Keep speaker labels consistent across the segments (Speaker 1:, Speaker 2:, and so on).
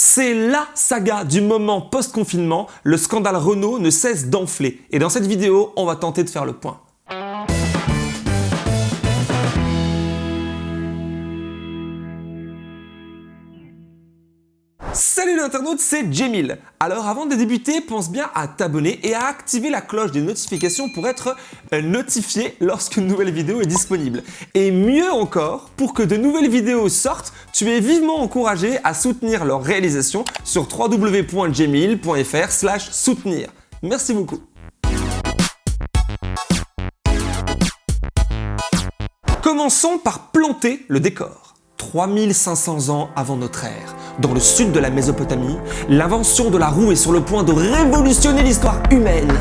Speaker 1: C'est LA saga du moment post-confinement, le scandale Renault ne cesse d'enfler. Et dans cette vidéo, on va tenter de faire le point. Salut l'internaute, c'est Jemil. Alors avant de débuter, pense bien à t'abonner et à activer la cloche des notifications pour être euh, notifié lorsqu'une nouvelle vidéo est disponible. Et mieux encore, pour que de nouvelles vidéos sortent, tu es vivement encouragé à soutenir leur réalisation sur www.jemil.fr soutenir. Merci beaucoup. Commençons par planter le décor. 3500 ans avant notre ère, dans le sud de la Mésopotamie, l'invention de la roue est sur le point de révolutionner l'histoire humaine.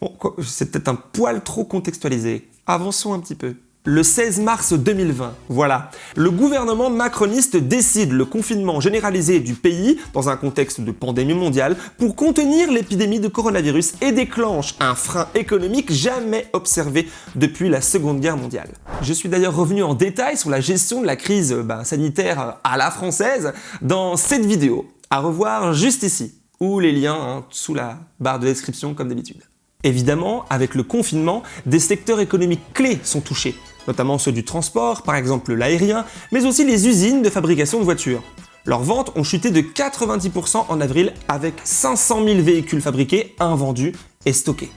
Speaker 1: Bon, c'est peut-être un poil trop contextualisé. Avançons un petit peu. Le 16 mars 2020, voilà, le gouvernement macroniste décide le confinement généralisé du pays dans un contexte de pandémie mondiale pour contenir l'épidémie de coronavirus et déclenche un frein économique jamais observé depuis la Seconde Guerre mondiale. Je suis d'ailleurs revenu en détail sur la gestion de la crise ben, sanitaire à la française dans cette vidéo, à revoir juste ici, ou les liens hein, sous la barre de description comme d'habitude. Évidemment, avec le confinement, des secteurs économiques clés sont touchés, notamment ceux du transport, par exemple l'aérien, mais aussi les usines de fabrication de voitures. Leurs ventes ont chuté de 90% en avril avec 500 000 véhicules fabriqués, invendus et stockés.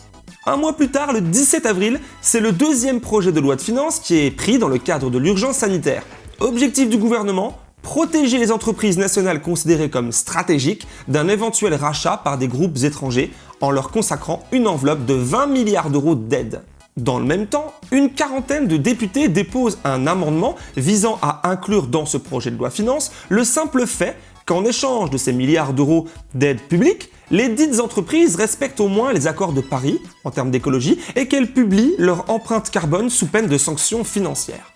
Speaker 1: Un mois plus tard, le 17 avril, c'est le deuxième projet de loi de finances qui est pris dans le cadre de l'urgence sanitaire. Objectif du gouvernement, protéger les entreprises nationales considérées comme stratégiques d'un éventuel rachat par des groupes étrangers en leur consacrant une enveloppe de 20 milliards d'euros d'aide. Dans le même temps, une quarantaine de députés déposent un amendement visant à inclure dans ce projet de loi finance le simple fait qu'en échange de ces milliards d'euros d'aide publique, les dites entreprises respectent au moins les accords de Paris en termes d'écologie et qu'elles publient leur empreinte carbone sous peine de sanctions financières.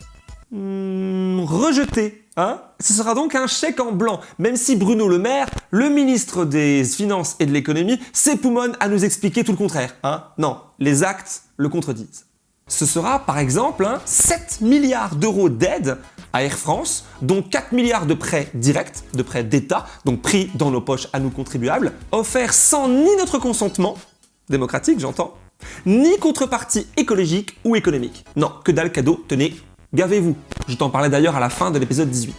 Speaker 1: Hmm, rejeté, hein? Ce sera donc un chèque en blanc, même si Bruno Le Maire, le ministre des Finances et de l'Économie, s'époumonne à nous expliquer tout le contraire. Hein? Non, les actes le contredisent. Ce sera par exemple 7 milliards d'euros d'aide à Air France, dont 4 milliards de prêts directs, de prêts d'État, donc pris dans nos poches à nous contribuables, offerts sans ni notre consentement, démocratique j'entends, ni contrepartie écologique ou économique. Non, que dalle cadeau, tenez, gavez-vous. Je t'en parlais d'ailleurs à la fin de l'épisode 18.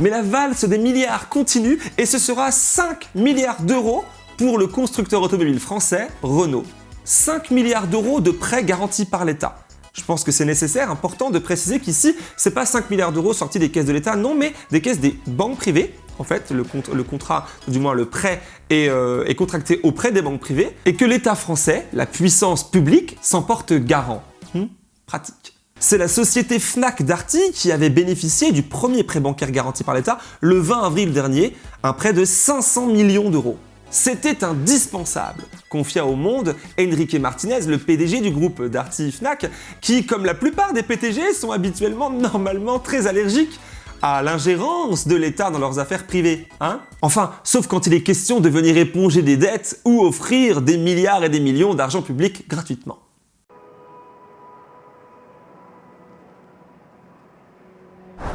Speaker 1: Mais la valse des milliards continue et ce sera 5 milliards d'euros pour le constructeur automobile français Renault. 5 milliards d'euros de prêts garantis par l'État. Je pense que c'est nécessaire, important de préciser qu'ici, c'est pas 5 milliards d'euros sortis des caisses de l'État, non, mais des caisses des banques privées. En fait, le, contrat, du moins le prêt, euh, est, contracté auprès des banques privées et que l'État français, la puissance publique, s'en porte garant. Hmm, pratique. C'est la société Fnac Darty qui avait bénéficié du premier prêt bancaire garanti par l'État le 20 avril dernier, un prêt de 500 millions d'euros. C'était indispensable, confia au Monde Enrique Martinez, le PDG du groupe Darty Fnac, qui, comme la plupart des PTG, sont habituellement normalement très allergiques à l'ingérence de l'État dans leurs affaires privées, hein Enfin, sauf quand il est question de venir éponger des dettes ou offrir des milliards et des millions d'argent public gratuitement.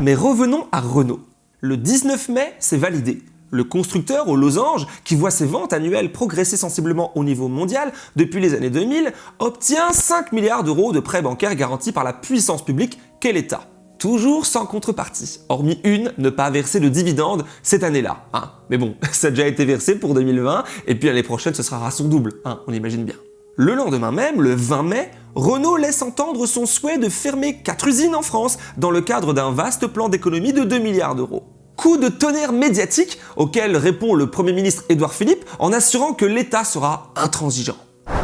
Speaker 1: Mais revenons à Renault. Le 19 mai, c'est validé. Le constructeur aux losanges, qui voit ses ventes annuelles progresser sensiblement au niveau mondial depuis les années 2000, obtient 5 milliards d'euros de prêts bancaires garantis par la puissance publique qu'est l'État. Toujours sans contrepartie, hormis une, ne pas verser de dividendes cette année-là. Hein. Mais bon, ça a déjà été versé pour 2020, et puis l'année prochaine ce sera à son double, hein, on imagine bien. Le lendemain même, le 20 mai, Renault laisse entendre son souhait de fermer 4 usines en France dans le cadre d'un vaste plan d'économie de 2 milliards d'euros coup de tonnerre médiatique auquel répond le Premier ministre Édouard Philippe en assurant que l'État sera intransigeant.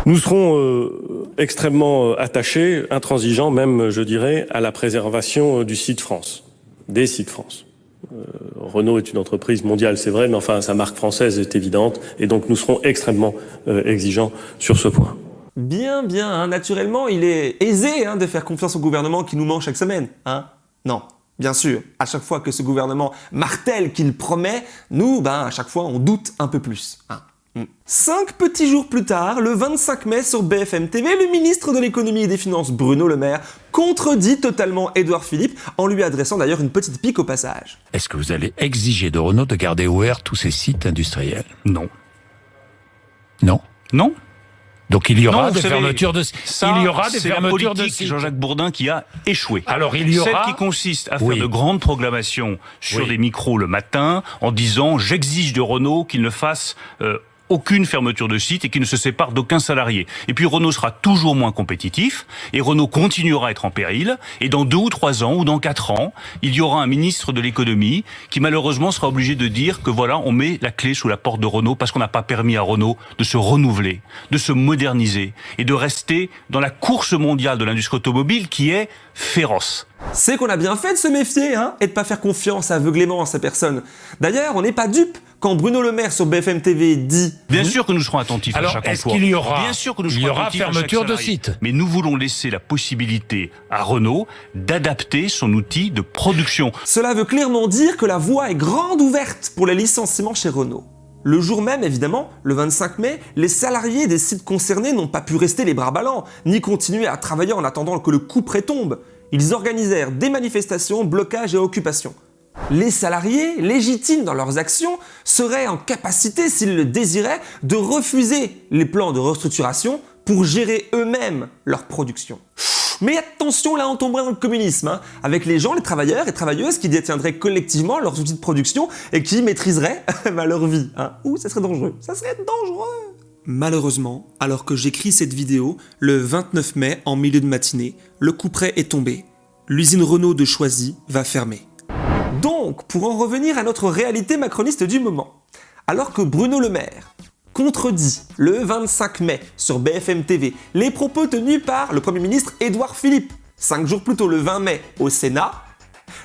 Speaker 2: Nous serons euh, extrêmement euh, attachés, intransigeants même, je dirais, à la préservation euh, du site France, des sites France. Renault est une entreprise mondiale, c'est vrai, mais enfin sa marque française est évidente, et donc nous serons extrêmement exigeants sur ce point.
Speaker 1: Bien, bien, hein. naturellement, il est aisé hein, de faire confiance au gouvernement qui nous ment chaque semaine. Hein non, Bien sûr, à chaque fois que ce gouvernement martèle qu'il promet, nous, ben, à chaque fois, on doute un peu plus. Hein. Cinq petits jours plus tard, le 25 mai sur BFM TV, le ministre de l'économie et des finances Bruno Le Maire contredit totalement Édouard Philippe en lui adressant d'ailleurs une petite pique au passage.
Speaker 3: Est-ce que vous allez exiger de Renault de garder ouverts tous ces sites industriels?
Speaker 4: Non.
Speaker 3: Non?
Speaker 4: Non
Speaker 3: Donc il y aura
Speaker 4: Non,
Speaker 3: des
Speaker 4: savez,
Speaker 3: fermetures de
Speaker 4: Ça,
Speaker 3: il y aura des
Speaker 4: la
Speaker 3: fermetures de.
Speaker 4: Jean-Jacques Bourdin qui a échoué.
Speaker 3: Alors il y aura
Speaker 4: Celle qui consiste à faire
Speaker 3: Oui.
Speaker 4: de grandes proclamations sur
Speaker 3: Oui.
Speaker 4: des micros le matin en disant j'exige de Renault qu'il ne fasse euh, aucune fermeture de site et qu'il ne se sépare d'aucun salarié. Et puis Renault sera toujours moins compétitif et Renault continuera à être en péril. Et dans deux ou trois ans ou dans quatre ans, il y aura un ministre de l'économie qui malheureusement sera obligé de dire que voilà, on met la clé sous la porte de Renault parce qu'on n'a pas permis à Renault de se renouveler, de se moderniser et de rester dans la course mondiale de l'industrie automobile qui est féroce.
Speaker 1: C'est qu'on a bien fait de se méfier, hein, et de pas faire confiance aveuglément à ces personnes. D'ailleurs, on n'est pas dupe quand Bruno Le Maire sur BFM TV dit
Speaker 4: Bien sûr que nous serons attentifs
Speaker 3: Alors,
Speaker 4: à chaque
Speaker 3: est-ce
Speaker 4: emploi.
Speaker 3: qu'il y aura-
Speaker 4: Bien sûr que nous
Speaker 3: il y
Speaker 4: serons
Speaker 3: aura fermeture de site?
Speaker 4: Mais nous voulons laisser la possibilité à Renault d'adapter son outil de production.
Speaker 1: Cela veut clairement dire que la voie est grande ouverte pour les licenciements chez Renault. Le jour même, évidemment, le 25 mai, les salariés des sites concernés n'ont pas pu rester les bras ballants, ni continuer à travailler en attendant que le coup près tombe. Ils organisèrent des manifestations, blocages et occupations. Les salariés, légitimes dans leurs actions, seraient en capacité, s'ils le désiraient, de refuser les plans de restructuration pour gérer eux-mêmes leur production. Mais attention, là on tomberait dans le communisme, hein, avec les gens, les travailleurs et travailleuses qui détiendraient collectivement leurs outils de production et qui maîtriseraient leur vie. Hein. Ouh, ça serait dangereux, ça serait dangereux Malheureusement, alors que j'écris cette vidéo, le 29 mai, en milieu de matinée, le coup près est tombé. L'usine Renault de Choisy va fermer. Donc, pour en revenir à notre réalité macroniste du moment, alors que Bruno Le Maire contredit le 25 mai sur BFM TV les propos tenus par le Premier ministre Édouard Philippe, cinq jours plus tôt le 20 mai au Sénat,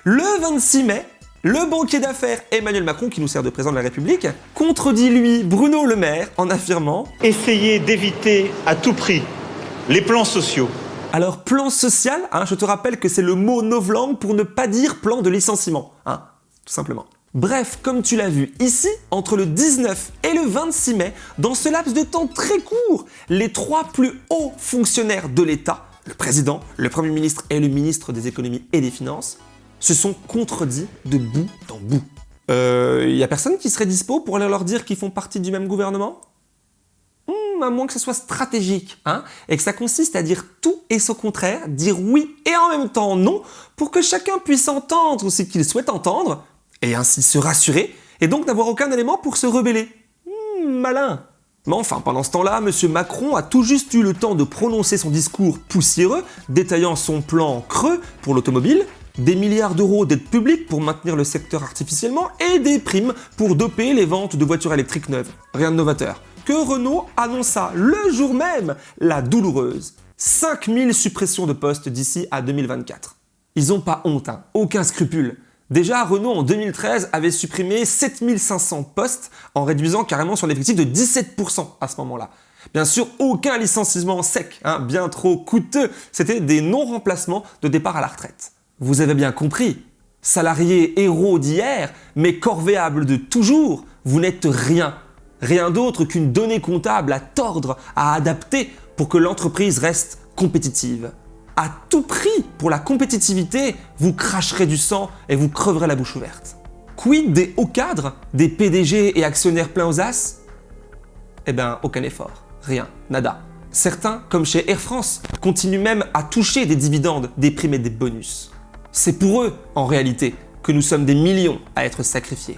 Speaker 1: le 26 mai, le banquier d'affaires Emmanuel Macron, qui nous sert de président de la République, contredit lui Bruno Le Maire en affirmant
Speaker 5: Essayez d'éviter à tout prix les plans sociaux.
Speaker 1: Alors, plan social, hein, je te rappelle que c'est le mot novlangue pour ne pas dire plan de licenciement, hein, simplement. Bref, comme tu l'as vu ici, entre le 19 et le 26 mai, dans ce laps de temps très court, les trois plus hauts fonctionnaires de l'État, le président, le Premier ministre et le ministre des économies et des finances, se sont contredits de bout en bout. Euh, y a personne qui serait dispo pour aller leur dire qu'ils font partie du même gouvernement? Hmm, à moins que ce soit stratégique, hein, et que ça consiste à dire tout et son contraire, dire oui et en même temps non, pour que chacun puisse entendre ce qu'il souhaite entendre, et ainsi se rassurer, et donc n'avoir aucun élément pour se rebeller. Hmm, malin mais enfin, pendant ce temps-là, M. Macron a tout juste eu le temps de prononcer son discours poussiéreux, détaillant son plan creux pour l'automobile, des milliards d'euros d'aide publique pour maintenir le secteur artificiellement et des primes pour doper les ventes de voitures électriques neuves. Rien de novateur. Que Renault annonça le jour même la douloureuse 5000 suppressions de postes d'ici à 2024. Ils ont pas honte, hein, aucun scrupule. Déjà, Renault en 2013 avait supprimé 7500 postes en réduisant carrément son effectif de 17% à ce moment-là. Bien sûr, aucun licenciement sec, hein, bien trop coûteux, c'était des non-remplacements de départ à la retraite. Vous avez bien compris, salariés héros d'hier, mais corvéables de toujours, vous n'êtes rien. Rien d'autre qu'une donnée comptable à tordre, à adapter pour que l'entreprise reste compétitive. À tout prix, pour la compétitivité, vous cracherez du sang et vous creverez la bouche ouverte. Quid des hauts cadres, des PDG et actionnaires pleins aux as? Eh ben, aucun effort. Rien. Nada. Certains, comme chez Air France, continuent même à toucher des dividendes, des primes et des bonus. C'est pour eux, en réalité, que nous sommes des millions à être sacrifiés.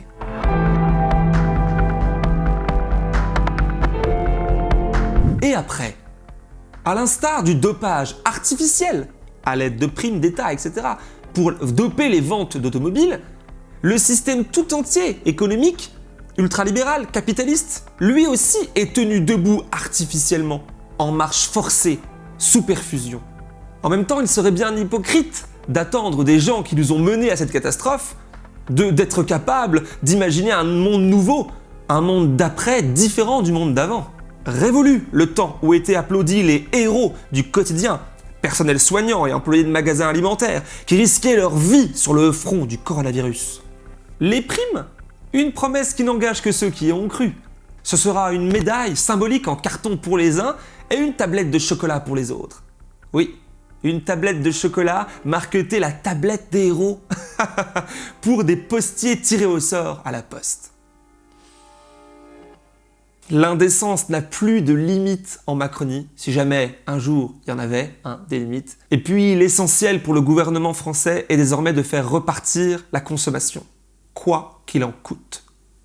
Speaker 1: Et après À l'instar du dopage artificiel, à l'aide de primes d'État, etc., pour doper les ventes d'automobiles, le système tout entier économique, ultralibéral, capitaliste, lui aussi est tenu debout artificiellement, en marche forcée, sous perfusion. En même temps, il serait bien hypocrite d'attendre des gens qui nous ont menés à cette catastrophe d'être capables d'imaginer un monde nouveau, un monde d'après différent du monde d'avant. Révolu le temps où étaient applaudis les héros du quotidien, personnel soignant et employés de magasins alimentaires, qui risquaient leur vie sur le front du coronavirus. Les primes? Une promesse qui n'engage que ceux qui y ont cru. Ce sera une médaille symbolique en carton pour les uns et une tablette de chocolat pour les autres. Oui, une tablette de chocolat marquetée la tablette des héros pour des postiers tirés au sort à la poste. L'indécence n'a plus de limite en Macronie, si jamais un jour il y en avait, des limites. Et puis l'essentiel pour le gouvernement français est désormais de faire repartir la consommation, quoi qu'il en coûte.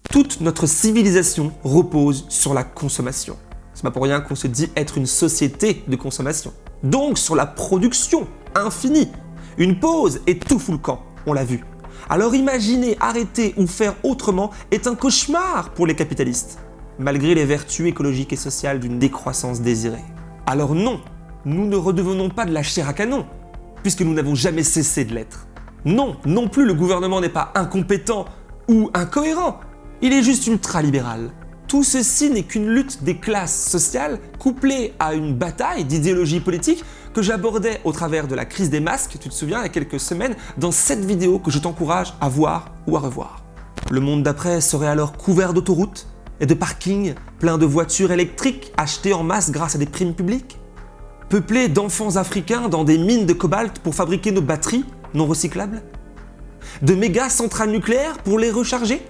Speaker 1: Toute notre civilisation repose sur la consommation. C'est pas pour rien qu'on se dit être une société de consommation. Donc sur la production infinie. Une pause et tout fout le camp, on l'a vu. Alors imaginer arrêter ou faire autrement est un cauchemar pour les capitalistes malgré les vertus écologiques et sociales d'une décroissance désirée. Alors non, nous ne redevenons pas de la chair à canon, puisque nous n'avons jamais cessé de l'être. Non, non plus le gouvernement n'est pas incompétent ou incohérent, il est juste ultra-libéral. Tout ceci n'est qu'une lutte des classes sociales couplée à une bataille d'idéologie politique que j'abordais au travers de la crise des masques, tu te souviens, il y a quelques semaines, dans cette vidéo que je t'encourage à voir ou à revoir. Le monde d'après serait alors couvert d'autoroutes, et de parkings pleins de voitures électriques achetées en masse grâce à des primes publiques. Peuplés d'enfants africains dans des mines de cobalt pour fabriquer nos batteries non recyclables. De méga centrales nucléaires pour les recharger.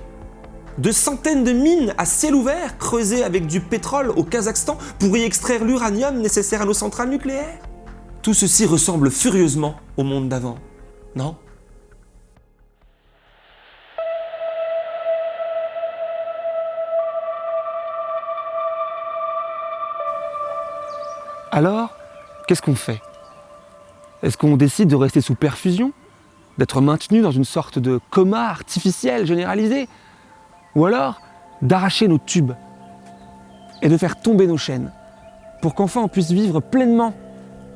Speaker 1: De centaines de mines à ciel ouvert creusées avec du pétrole au Kazakhstan pour y extraire l'uranium nécessaire à nos centrales nucléaires. Tout ceci ressemble furieusement au monde d'avant, non? Alors, qu'est-ce qu'on fait? Est-ce qu'on décide de rester sous perfusion? D'être maintenu dans une sorte de coma artificiel généralisé? Ou alors d'arracher nos tubes et de faire tomber nos chaînes pour qu'enfin on puisse vivre pleinement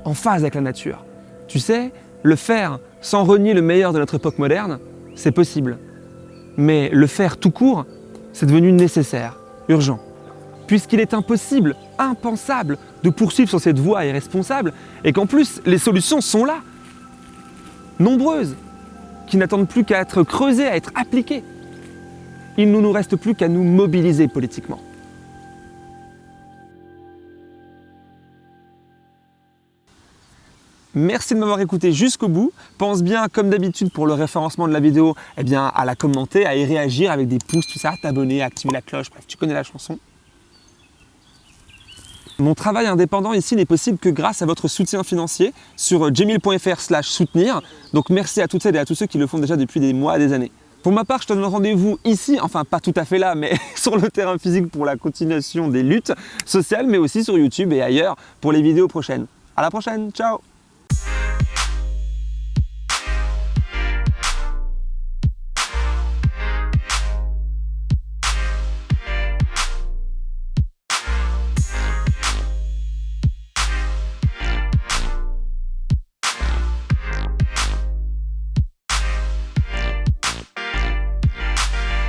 Speaker 1: en phase avec la nature? Tu sais, le faire sans renier le meilleur de notre époque moderne, c'est possible. Mais le faire tout court, c'est devenu nécessaire, urgent puisqu'il est impossible, impensable de poursuivre sur cette voie irresponsable et qu'en plus les solutions sont là, nombreuses, qui n'attendent plus qu'à être creusées, à être appliquées. Il ne nous reste plus qu'à nous mobiliser politiquement. Merci de m'avoir écouté jusqu'au bout. Pense bien, comme d'habitude pour le référencement de la vidéo, eh bien, à la commenter, à y réagir avec des pouces, tout ça, t'abonner, activer la cloche, bref, tu connais la chanson. Mon travail indépendant ici n'est possible que grâce à votre soutien financier sur jemil.fr slash soutenir. Donc merci à toutes celles et à tous ceux qui le font déjà depuis des mois et des années. Pour ma part, je te donne rendez-vous ici, enfin pas tout à fait là, mais sur le terrain physique pour la continuation des luttes sociales, mais aussi sur YouTube et ailleurs pour les vidéos prochaines. À la prochaine, ciao